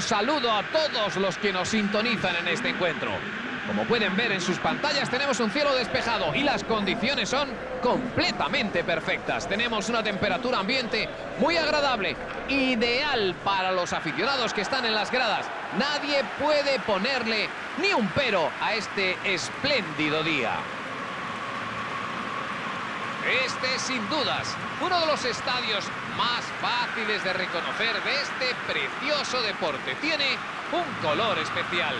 saludo a todos los que nos sintonizan en este encuentro. Como pueden ver en sus pantallas tenemos un cielo despejado y las condiciones son completamente perfectas. Tenemos una temperatura ambiente muy agradable, ideal para los aficionados que están en las gradas. Nadie puede ponerle ni un pero a este espléndido día. Este es sin dudas uno de los estadios más fáciles de reconocer de este precioso deporte. Tiene un color especial.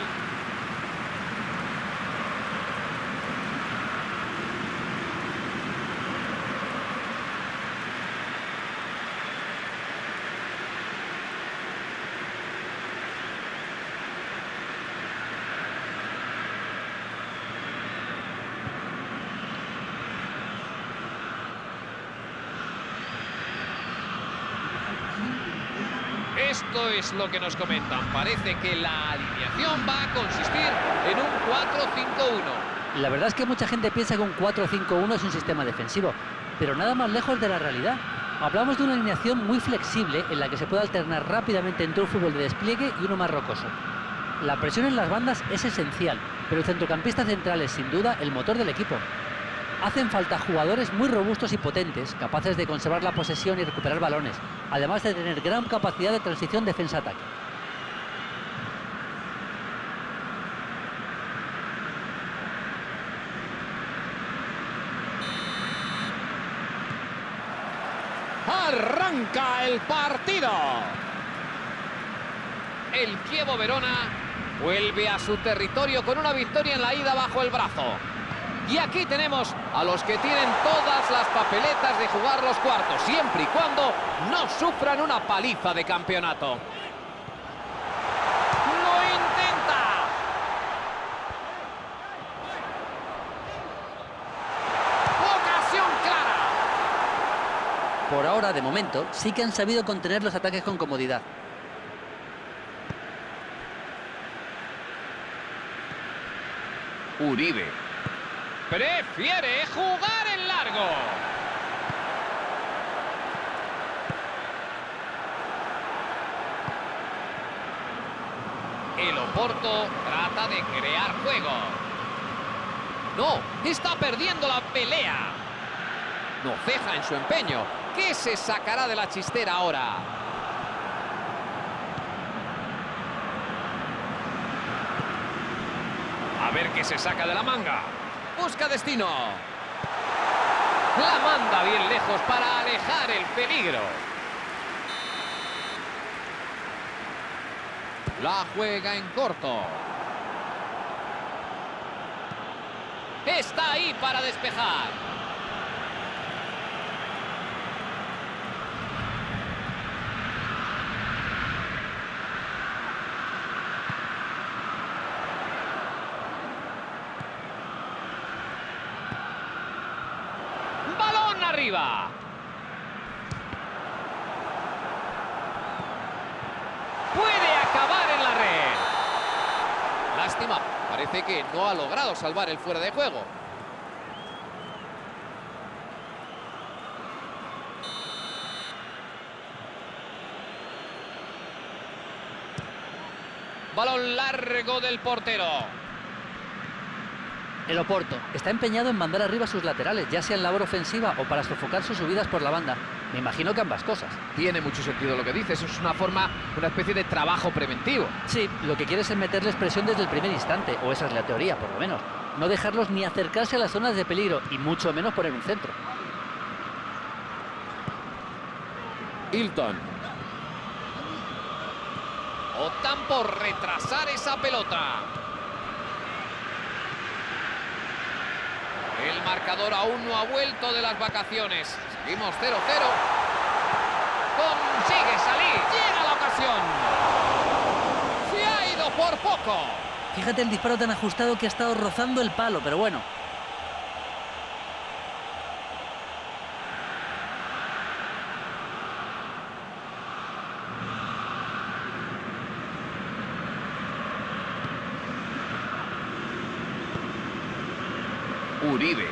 Esto es lo que nos comentan. Parece que la alineación va a consistir en un 4-5-1. La verdad es que mucha gente piensa que un 4-5-1 es un sistema defensivo, pero nada más lejos de la realidad. Hablamos de una alineación muy flexible en la que se puede alternar rápidamente entre un fútbol de despliegue y uno más rocoso. La presión en las bandas es esencial, pero el centrocampista central es sin duda el motor del equipo. Hacen falta jugadores muy robustos y potentes, capaces de conservar la posesión y recuperar balones, además de tener gran capacidad de transición defensa-ataque. Arranca el partido. El Kievo Verona vuelve a su territorio con una victoria en la ida bajo el brazo. Y aquí tenemos a los que tienen todas las papeletas de jugar los cuartos, siempre y cuando no sufran una paliza de campeonato. ¡Lo intenta! ¡Ocasión clara! Por ahora, de momento, sí que han sabido contener los ataques con comodidad. Uribe. Prefiere jugar en largo. El Oporto trata de crear juego. No, está perdiendo la pelea. No ceja en su empeño. ¿Qué se sacará de la chistera ahora? A ver qué se saca de la manga. Busca destino. La manda bien lejos para alejar el peligro. La juega en corto. Está ahí para despejar. Balón arriba. Puede acabar en la red. Lástima, parece que no ha logrado salvar el fuera de juego. Balón largo del portero. El Oporto está empeñado en mandar arriba a sus laterales, ya sea en labor ofensiva o para sofocar sus subidas por la banda. Me imagino que ambas cosas. Tiene mucho sentido lo que dices. Es una forma, una especie de trabajo preventivo. Sí, lo que quiere es meterles presión desde el primer instante, o esa es la teoría, por lo menos. No dejarlos ni acercarse a las zonas de peligro, y mucho menos poner un centro. Hilton. Optan por retrasar esa pelota. El marcador aún no ha vuelto de las vacaciones. Seguimos 0-0. Consigue salir. Llega la ocasión. Se ha ido por poco. Fíjate el disparo tan ajustado que ha estado rozando el palo, pero bueno. Uribe.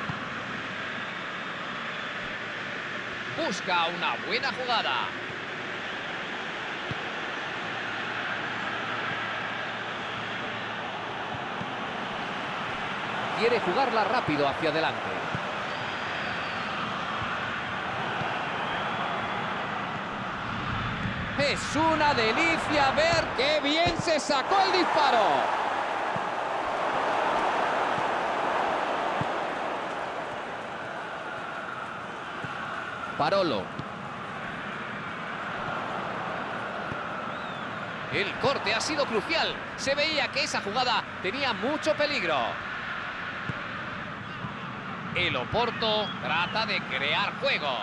Busca una buena jugada. Quiere jugarla rápido hacia adelante. Es una delicia ver qué bien se sacó el disparo. Parolo. El corte ha sido crucial. Se veía que esa jugada tenía mucho peligro. El Oporto trata de crear juego.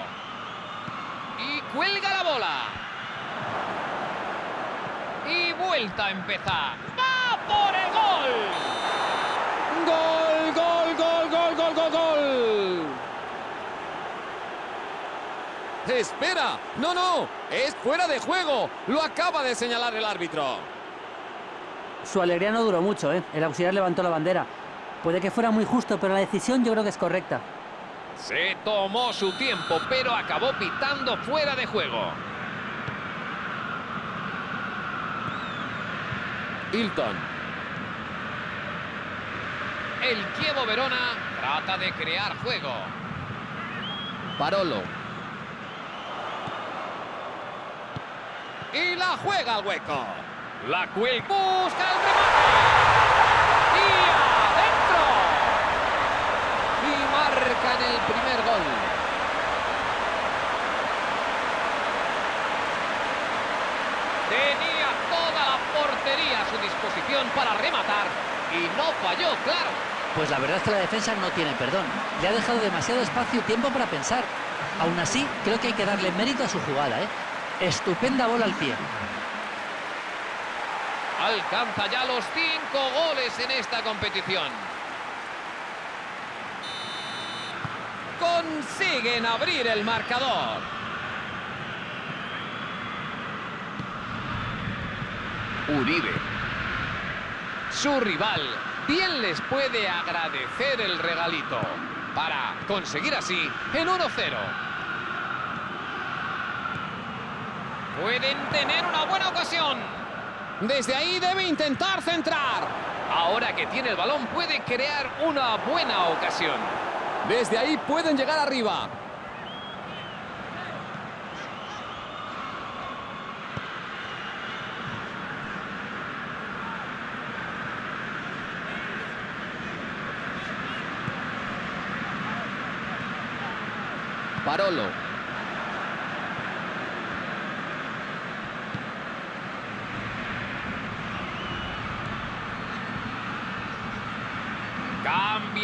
Y cuelga la bola. Y vuelta a empezar. ¡Va por el gol! ¡Gol, gol, gol, gol, gol, gol, gol! ¡Espera! ¡No, no! ¡Es fuera de juego! Lo acaba de señalar el árbitro. Su alegría no duró mucho, ¿eh? El auxiliar levantó la bandera. Puede que fuera muy justo, pero la decisión yo creo que es correcta. Se tomó su tiempo, pero acabó pitando fuera de juego. Hilton. El Kievo Verona trata de crear juego. Parolo. Y la juega al hueco. La cuelga. Busca el remate. Y adentro. Y marcan el primer gol. Tenía toda la portería a su disposición para rematar y no falló, claro. Pues la verdad es que la defensa no tiene perdón. Le ha dejado demasiado espacio y tiempo para pensar. Aún así, creo que hay que darle mérito a su jugada, ¿eh? Estupenda bola al pie. Alcanza ya los cinco goles en esta competición. Consiguen abrir el marcador. Uribe. Su rival bien les puede agradecer el regalito para conseguir así el 1-0. Pueden tener una buena ocasión. Desde ahí debe intentar centrar. Ahora que tiene el balón puede crear una buena ocasión. Desde ahí pueden llegar arriba. Parolo.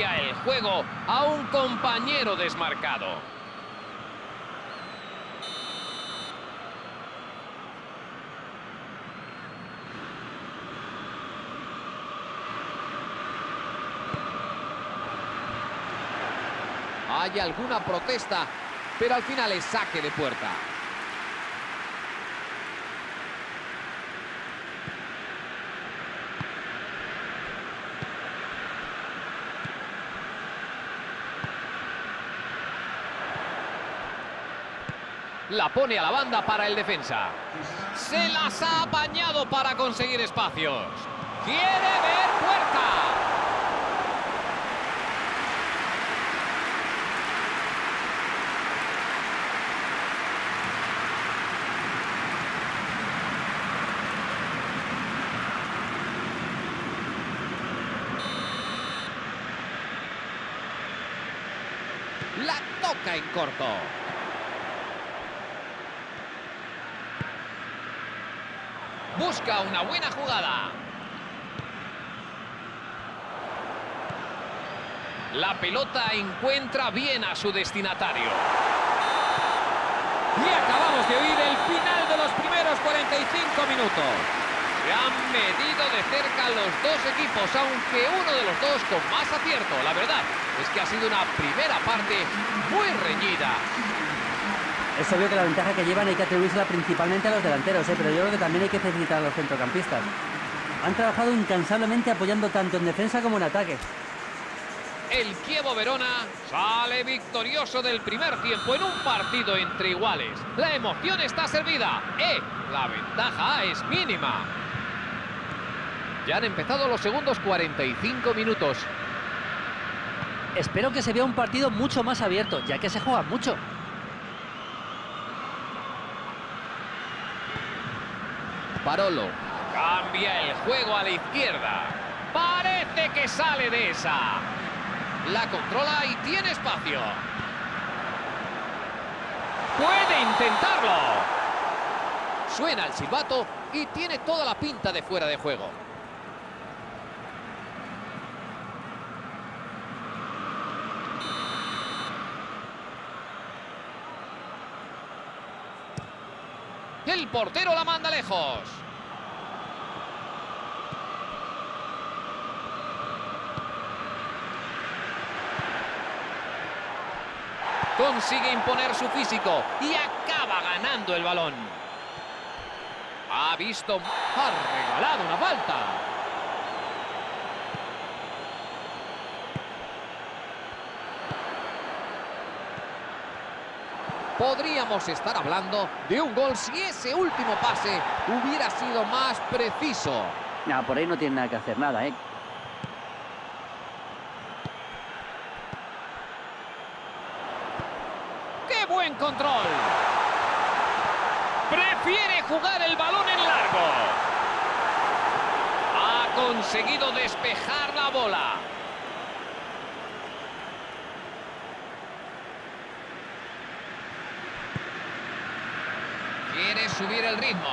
El juego a un compañero desmarcado. Hay alguna protesta, pero al final es saque de puerta. La pone a la banda para el defensa. Se las ha apañado para conseguir espacios. Quiere ver puerta. La toca en corto. Busca una buena jugada. La pelota encuentra bien a su destinatario. Y acabamos de oír el final de los primeros 45 minutos. Se han medido de cerca los dos equipos, aunque uno de los dos con más acierto. La verdad es que ha sido una primera parte muy reñida. Es obvio que la ventaja que llevan hay que atribuírsela principalmente a los delanteros, ¿eh? pero yo creo que también hay que felicitar a los centrocampistas. Han trabajado incansablemente apoyando tanto en defensa como en ataque. El Kievo Verona sale victorioso del primer tiempo en un partido entre iguales. La emoción está servida. ¡Eh! La ventaja es mínima. Ya han empezado los segundos 45 minutos. Espero que se vea un partido mucho más abierto, ya que se juega mucho. Parolo. Cambia el juego a la izquierda. Parece que sale de esa. La controla y tiene espacio. Puede intentarlo. Suena el silbato y tiene toda la pinta de fuera de juego. El portero la manda lejos. Consigue imponer su físico y acaba ganando el balón. Ha visto, ha regalado una falta. Podríamos estar hablando de un gol si ese último pase hubiera sido más preciso. No, por ahí no tiene nada que hacer, nada, ¿eh? ¡Qué buen control! Prefiere jugar el balón en largo. Ha conseguido despejar la bola. Subir el ritmo.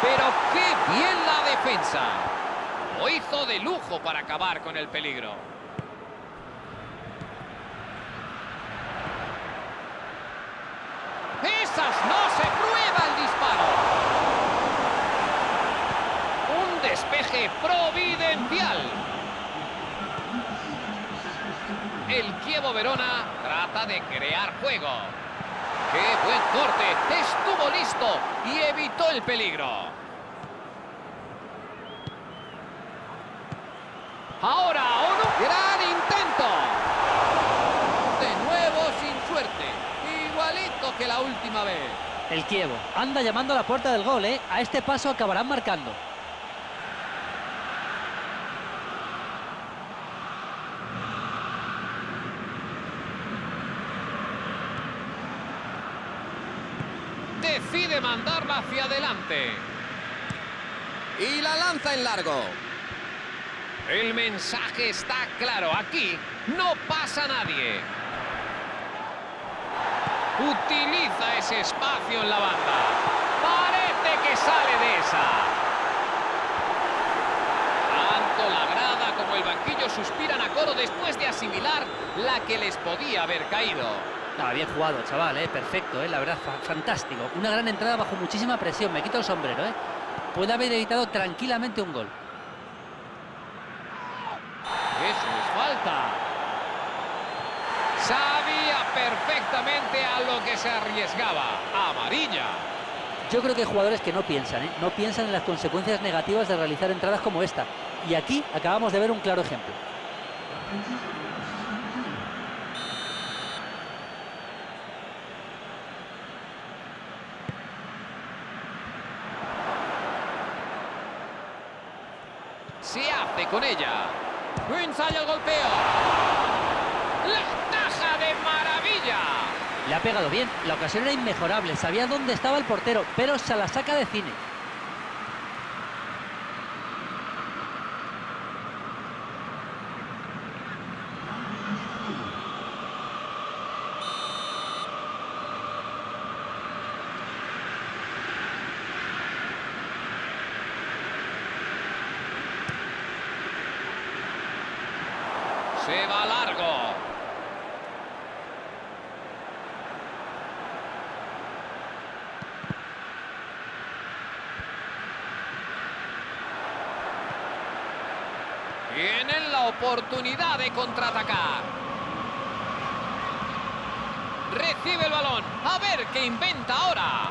Pero qué bien la defensa. Lo hizo de lujo para acabar con el peligro. ¡Esas no se prueba el disparo! Un despeje providencial. Kievo Verona trata de crear juego. ¡Qué buen corte! Estuvo listo y evitó el peligro. Ahora, un gran intento. De nuevo sin suerte. Igualito que la última vez. El Kievo anda llamando a la puerta del gol, ¿eh? A este paso acabarán marcando. Hacia adelante. Y la lanza en largo. El mensaje está claro. Aquí no pasa nadie. Utiliza ese espacio en la banda. Parece que sale de esa. Tanto la grada como el banquillo suspiran a coro después de asimilar la que les podía haber caído. No, bien jugado, chaval, ¿eh? Perfecto, ¿eh? La verdad, fa fantástico. Una gran entrada bajo muchísima presión. Me quito el sombrero, ¿eh? Puede haber evitado tranquilamente un gol. Eso es falta. Sabía perfectamente a lo que se arriesgaba. Amarilla. Yo creo que hay jugadores que no piensan, ¿eh? No piensan en las consecuencias negativas de realizar entradas como esta. Y aquí acabamos de ver un claro ejemplo. Se con ella. El golpeo. La taja de maravilla. Le ha pegado bien. La ocasión era inmejorable. Sabía dónde estaba el portero, pero se la saca de cine. Se va largo. Tienen la oportunidad de contraatacar. Recibe el balón. A ver qué inventa ahora.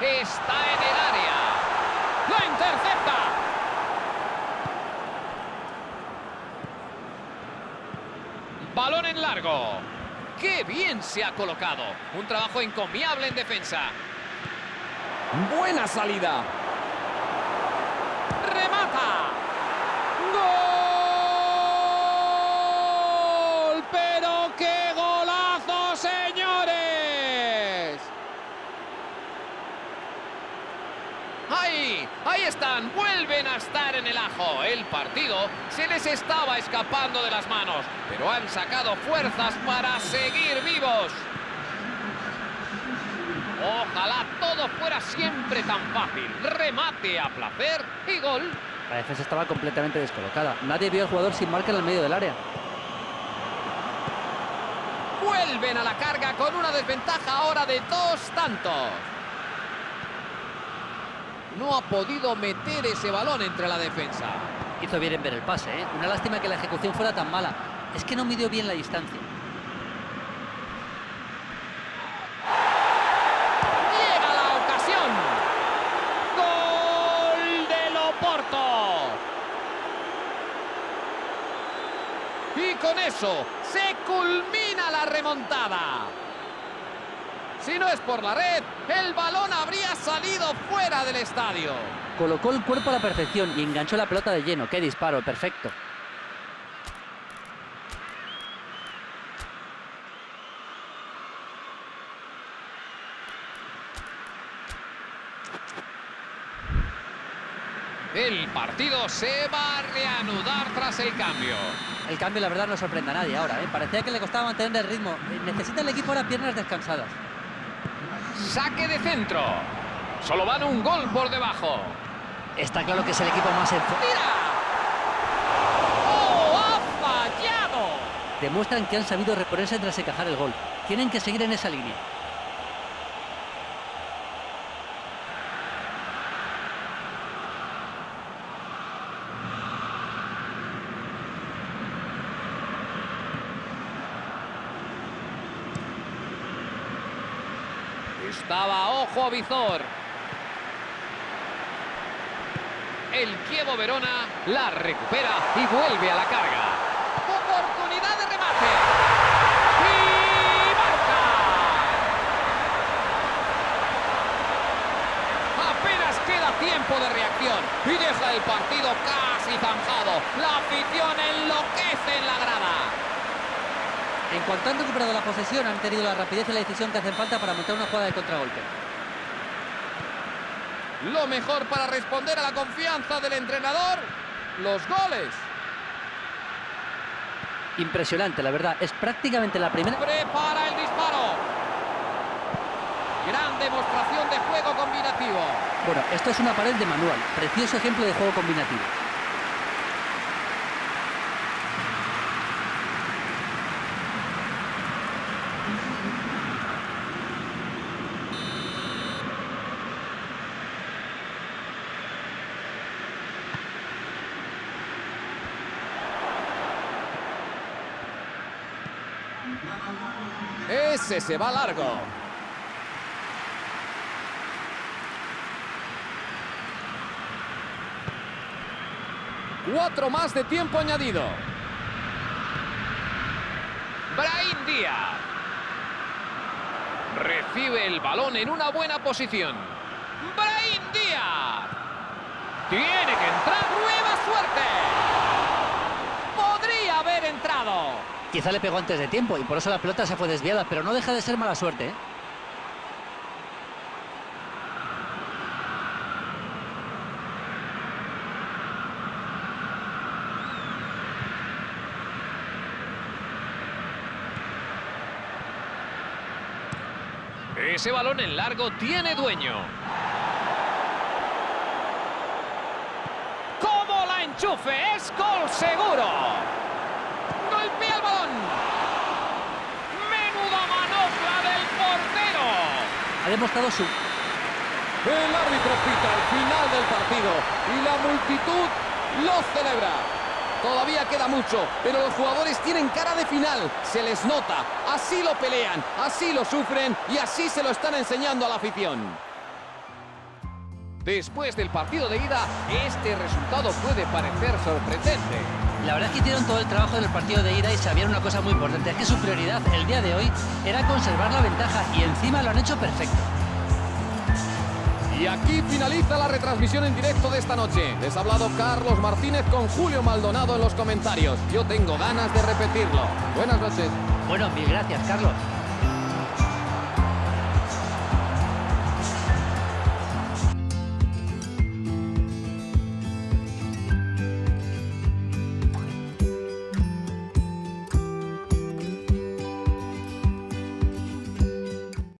Está en el área. ¡La intercepta! Balón en largo. ¡Qué bien se ha colocado! Un trabajo encomiable en defensa. Buena salida. ¡Remata! sí, ahí están, vuelven a estar en el ajo. El partido se les estaba escapando de las manos, pero han sacado fuerzas para seguir vivos. Ojalá todo fuera siempre tan fácil. Remate a placer y gol. La defensa estaba completamente descolocada. Nadie vio al jugador sin marca en el medio del área. Vuelven a la carga con una desventaja ahora de dos tantos. No ha podido meter ese balón entre la defensa. Hizo bien en ver el pase, ¿eh? Una lástima que la ejecución fuera tan mala. Es que no midió bien la distancia. Llega la ocasión. Gol del Oporto. Y con eso se culmina la remontada. Si no es por la red, el balón habría salido fuera del estadio. Colocó el cuerpo a la perfección y enganchó la pelota de lleno. ¡Qué disparo! Perfecto. El partido se va a reanudar tras el cambio. El cambio, la verdad, no sorprende a nadie ahora. ¿eh? Parecía que le costaba mantener el ritmo. Eh, Necesita el equipo ahora piernas descansadas. Saque de centro. Solo van un gol por debajo. Está claro que es el equipo más. ¡Tira! ¡Oh, ha fallado! Demuestran que han sabido reponerse tras encajar el gol. Tienen que seguir en esa línea. Estaba ojo visor. El Kievo Verona la recupera y vuelve a la carga. Oportunidad de remate. Y marca. Apenas queda tiempo de reacción y deja el partido casi zanjado. La afición enloquece en la grada. En cuanto han recuperado la posesión, han tenido la rapidez y la decisión que hacen falta para montar una jugada de contragolpe. Lo mejor para responder a la confianza del entrenador, los goles. Impresionante, la verdad. Es prácticamente la primera... Prepara el disparo. Gran demostración de juego combinativo. Bueno, esto es una pared de manual. Precioso ejemplo de juego combinativo. Ese se va largo. Cuatro más de tiempo añadido. Brahim Díaz. Recibe el balón en una buena posición. Brahim Díaz. Tiene que entrar. Nueva suerte. Podría haber entrado. Quizá le pegó antes de tiempo y por eso la pelota se fue desviada, pero no deja de ser mala suerte. ¿eh? Ese balón en largo tiene dueño. ¡Cómo la enchufe! ¡Es gol seguro! ¡Golpea el balón! ¡Menuda manopla del portero! Ha demostrado su... El árbitro pita al final del partido y la multitud lo celebra. Todavía queda mucho, pero los jugadores tienen cara de final. Se les nota. Así lo pelean, así lo sufren y así se lo están enseñando a la afición. Después del partido de ida, este resultado puede parecer sorprendente. La verdad es que hicieron todo el trabajo del partido de ida y sabían una cosa muy importante, es que su prioridad el día de hoy era conservar la ventaja y encima lo han hecho perfecto. Y aquí finaliza la retransmisión en directo de esta noche. Les ha hablado Carlos Martínez con Julio Maldonado en los comentarios. Yo tengo ganas de repetirlo. Buenas noches. Bueno, mil gracias, Carlos.